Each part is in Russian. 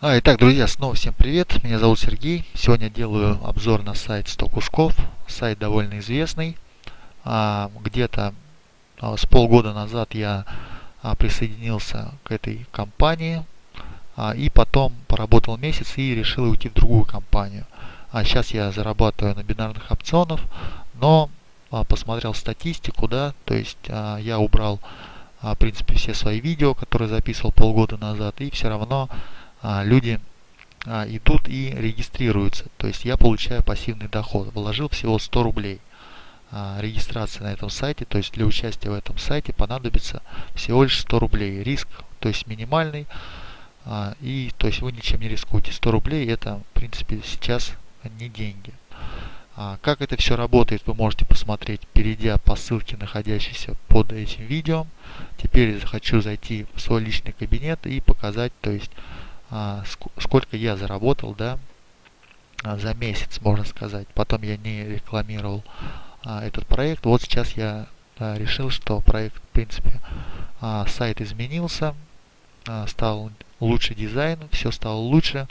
А, итак, друзья, снова всем привет. Меня зовут Сергей. Сегодня делаю обзор на сайт 100 кусков. Сайт довольно известный. А, Где-то а, с полгода назад я а, присоединился к этой компании. А, и потом поработал месяц и решил уйти в другую компанию. А сейчас я зарабатываю на бинарных опционах, но а, посмотрел статистику, да, то есть а, я убрал в принципе все свои видео, которые записывал полгода назад, и все равно люди а, идут и регистрируются. То есть я получаю пассивный доход. Вложил всего 100 рублей. А, регистрация на этом сайте, то есть для участия в этом сайте понадобится всего лишь 100 рублей. Риск, то есть минимальный. И то есть вы ничем не рискуете. 100 рублей это в принципе сейчас не деньги. Как это все работает, вы можете посмотреть, перейдя по ссылке, находящейся под этим видео. Теперь хочу зайти в свой личный кабинет и показать, то есть а, сколько я заработал, да, а, за месяц, можно сказать. Потом я не рекламировал а, этот проект. Вот сейчас я решил, что проект, в принципе, сайт изменился, стал лучше дизайн, все стало лучше,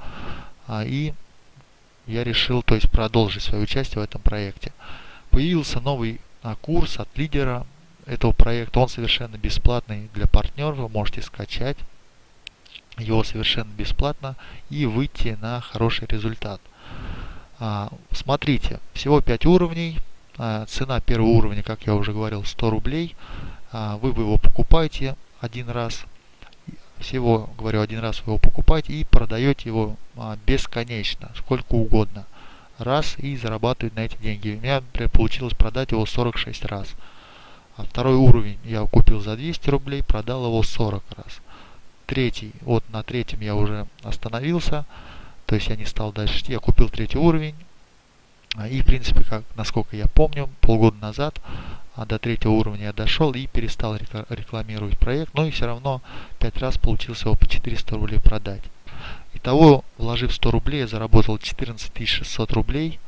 и я решил, то есть, продолжить свое участие в этом проекте. Появился новый курс от лидера этого проекта, он совершенно бесплатный для партнеров, вы можете скачать его совершенно бесплатно и выйти на хороший результат. А, смотрите, всего 5 уровней. А, цена первого уровня, как я уже говорил, 100 рублей. А, вы его покупаете один раз. Всего, говорю, один раз вы его покупаете и продаете его бесконечно, сколько угодно. Раз и зарабатывать на эти деньги. У меня, например, получилось продать его 46 раз. А второй уровень я купил за 200 рублей, продал его 40 раз третий, вот на третьем я уже остановился, то есть я не стал дальше идти, я купил третий уровень, а, и в принципе, как, насколько я помню, полгода назад а до третьего уровня я дошел и перестал рекламировать проект, но и все равно 5 раз получился его по 400 рублей продать. Итого, вложив 100 рублей, я заработал 14 600 рублей.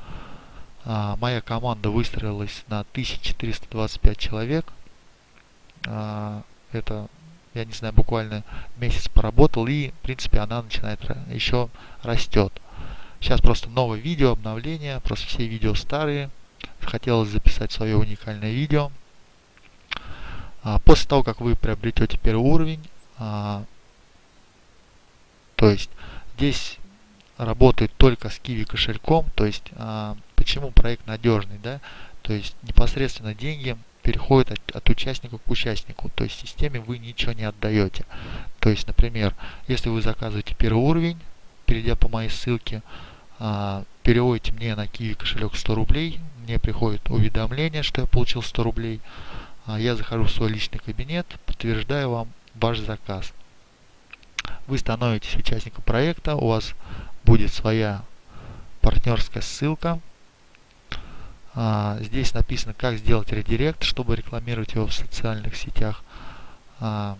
А, моя команда выстроилась на 1425 человек. Это я не знаю, буквально месяц поработал, и, в принципе, она начинает еще растет. Сейчас просто новое видео, обновление, просто все видео старые. Хотелось записать свое уникальное видео. А, после того, как вы приобретете первый уровень, а, то есть здесь работает только с Kiwi кошельком, то есть а, почему проект надежный, да, то есть непосредственно деньги переходит от, от участника к участнику. То есть системе вы ничего не отдаете. То есть, например, если вы заказываете первый уровень, перейдя по моей ссылке, а, переводите мне на Kiwi кошелек 100 рублей, мне приходит уведомление, что я получил 100 рублей. А, я захожу в свой личный кабинет, подтверждаю вам ваш заказ. Вы становитесь участником проекта, у вас будет своя партнерская ссылка, здесь написано, как сделать редирект, чтобы рекламировать его в социальных сетях, а,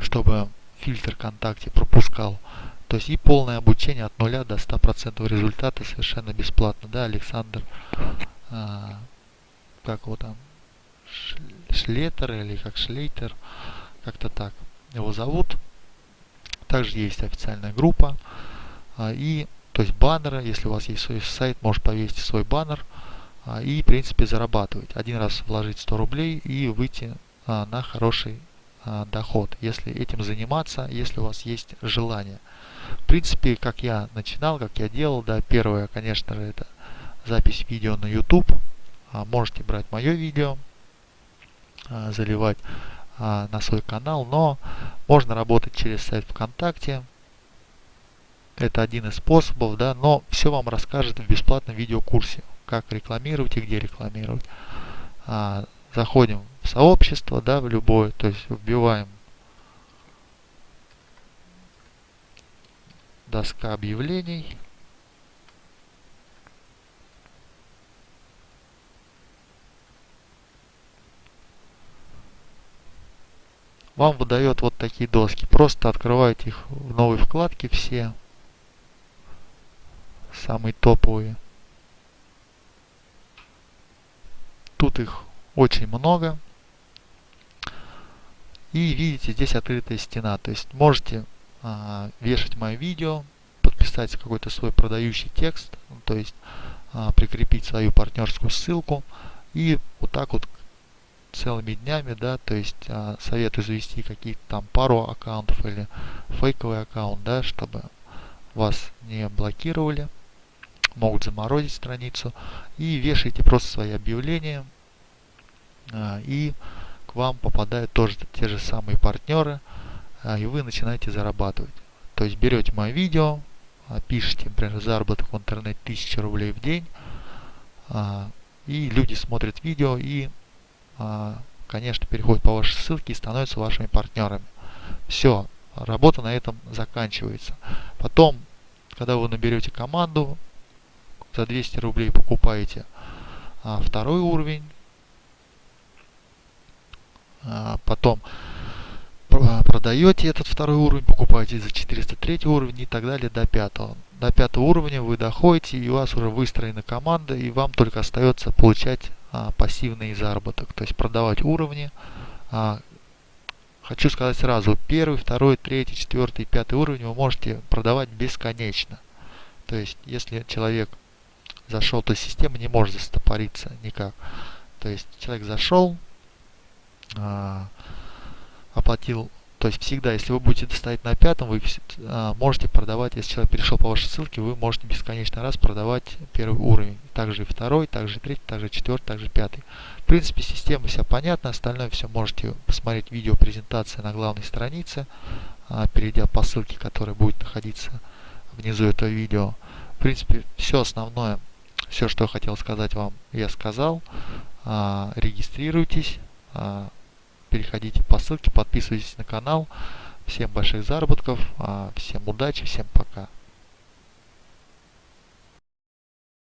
чтобы фильтр ВКонтакте пропускал. То есть и полное обучение от 0 до 100% результата совершенно бесплатно. Да, Александр, а, как его там, Шлетер или как Шлейтер, как-то так его зовут. Также есть официальная группа. А, и то есть баннеры, если у вас есть свой сайт, можешь повесить свой баннер а, и в принципе зарабатывать. Один раз вложить 100 рублей и выйти а, на хороший а, доход, если этим заниматься, если у вас есть желание. В принципе, как я начинал, как я делал, да, первое, конечно же, это запись видео на YouTube. Можете брать мое видео, заливать на свой канал, но можно работать через сайт ВКонтакте, это один из способов, да, но все вам расскажет в бесплатном видеокурсе, как рекламировать и где рекламировать. А, заходим в сообщество, да, в любое, то есть вбиваем доска объявлений. Вам выдает вот такие доски. Просто открывайте их в новой вкладке все самые топовые. Тут их очень много. И видите, здесь открытая стена. То есть можете а, вешать мое видео, подписать какой-то свой продающий текст, то есть а, прикрепить свою партнерскую ссылку и вот так вот целыми днями, да, то есть а, советую завести какие-то там пару аккаунтов или фейковый аккаунт, да, чтобы вас не блокировали, могут заморозить страницу и вешайте просто свои объявления а, и к вам попадают тоже те же самые партнеры а, и вы начинаете зарабатывать. То есть берете мое видео, а, пишите, например, заработок в интернете 1000 рублей в день, и люди смотрят видео и, конечно, переходят по вашей ссылке и становятся вашими партнерами. Все, работа на этом заканчивается. Потом, когда вы наберете команду, за 200 рублей покупаете второй уровень, потом продаете этот второй уровень, покупаете за 403 уровень и так далее до пятого. До пятого уровня вы доходите и у вас уже выстроена команда и вам только остается получать а, пассивный заработок, то есть продавать уровни. А, хочу сказать сразу, первый, второй, третий, четвертый, пятый уровень вы можете продавать бесконечно. То есть если человек зашел, то система не может застопориться никак. То есть человек зашел, а, оплатил то есть всегда, если вы будете ставить на пятом, вы а, можете продавать, если человек перешел по вашей ссылке, вы можете бесконечно раз продавать первый уровень. Также и второй, также и третий, также четвертый, также пятый. В принципе, система вся понятна, остальное все можете посмотреть видео презентация на главной странице, а, перейдя по ссылке, которая будет находиться внизу этого видео. В принципе, все основное, все, что я хотел сказать вам, я сказал. А, регистрируйтесь. А, переходите по ссылке, подписывайтесь на канал. Всем больших заработков, а, всем удачи, всем пока.